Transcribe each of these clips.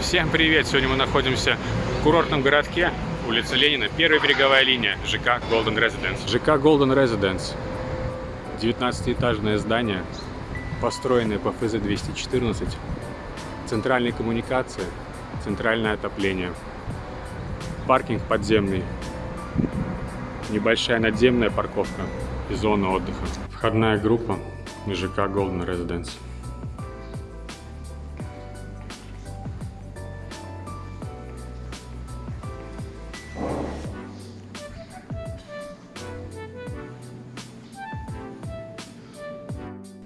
Всем привет! Сегодня мы находимся в курортном городке, улица Ленина, первая береговая линия, ЖК Golden Residence. ЖК Golden Residence. 19-этажное здание, построенное по ФЗ-214. Центральные коммуникации, центральное отопление. Паркинг подземный. Небольшая надземная парковка и зона отдыха. Входная группа ЖК Golden Residence.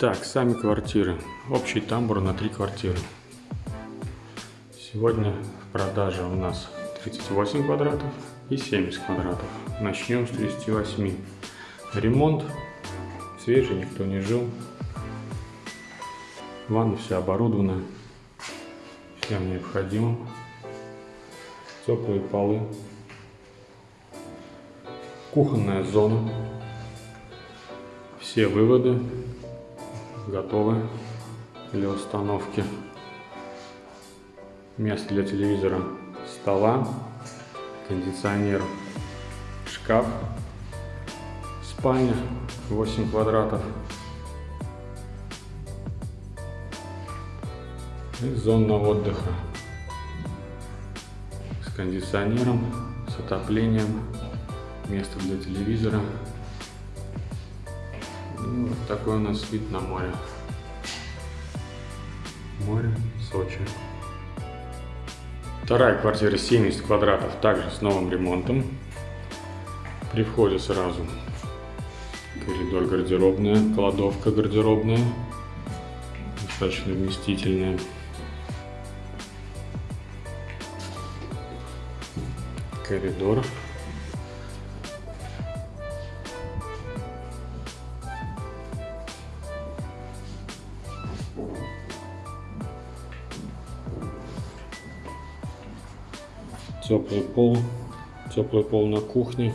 Так, сами квартиры. Общий тамбур на три квартиры. Сегодня в продаже у нас 38 квадратов и 70 квадратов. Начнем с 38. Ремонт. Свежий, никто не жил. Ванна вся оборудована. Всем необходимым. Теплые полы. Кухонная зона. Все выводы готовы для установки. Место для телевизора, стола, кондиционер, шкаф, спальня 8 квадратов и зона отдыха с кондиционером, с отоплением, место для телевизора. И вот такой у нас вид на море. Море, Сочи. Вторая квартира 70 квадратов, также с новым ремонтом. При входе сразу коридор гардеробная, кладовка гардеробная, достаточно вместительная. Коридор. Теплый пол, теплый пол на кухне.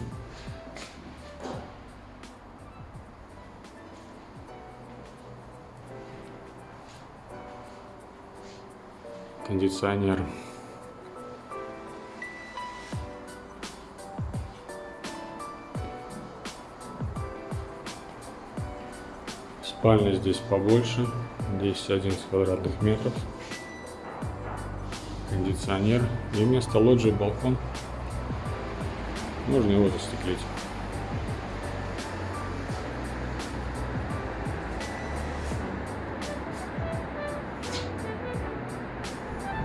Кондиционер. Спальня здесь побольше, здесь 11 квадратных метров кондиционер и вместо лоджии балкон. Можно его застеклить.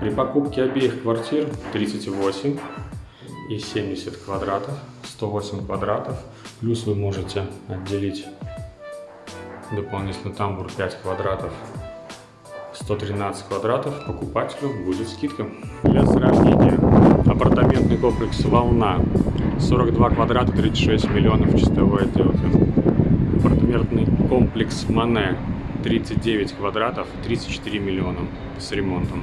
При покупке обеих квартир 38 и 70 квадратов, 108 квадратов, плюс вы можете отделить дополнительно тамбур 5 квадратов 113 квадратов покупателю будет скидка. Для сравнения, апартаментный комплекс «Волна» 42 квадрата, 36 миллионов чистовой отделки. Апартаментный комплекс «Мане» 39 квадратов, 34 миллиона с ремонтом.